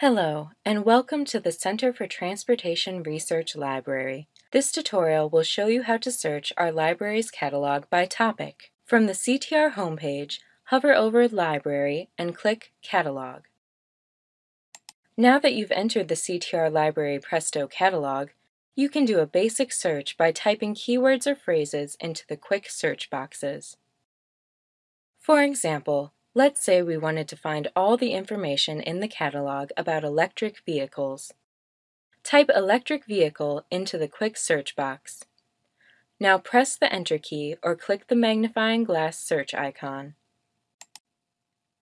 Hello, and welcome to the Center for Transportation Research Library. This tutorial will show you how to search our library's catalog by topic. From the CTR homepage, hover over Library and click Catalog. Now that you've entered the CTR Library Presto catalog, you can do a basic search by typing keywords or phrases into the quick search boxes. For example, Let's say we wanted to find all the information in the catalog about electric vehicles. Type electric vehicle into the quick search box. Now press the Enter key or click the magnifying glass search icon.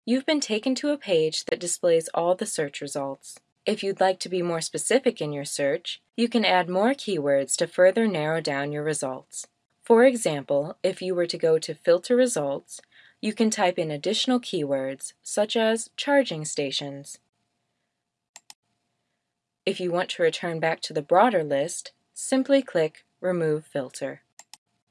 You've been taken to a page that displays all the search results. If you'd like to be more specific in your search, you can add more keywords to further narrow down your results. For example, if you were to go to Filter Results, you can type in additional keywords, such as charging stations. If you want to return back to the broader list, simply click Remove Filter.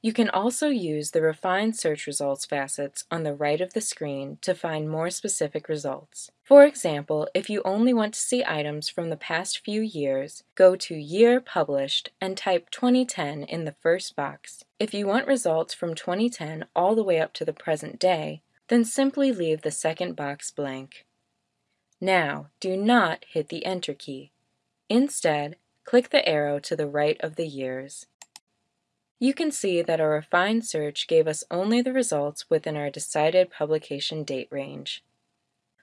You can also use the Refine Search Results facets on the right of the screen to find more specific results. For example, if you only want to see items from the past few years, go to Year Published and type 2010 in the first box. If you want results from 2010 all the way up to the present day, then simply leave the second box blank. Now, do not hit the Enter key. Instead, click the arrow to the right of the years. You can see that our refined search gave us only the results within our decided publication date range.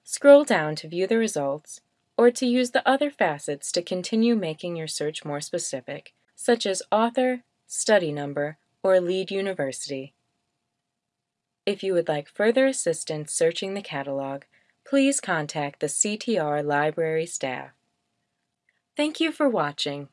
Scroll down to view the results, or to use the other facets to continue making your search more specific, such as author, study number, or lead university. If you would like further assistance searching the catalog, please contact the CTR library staff. Thank you for watching.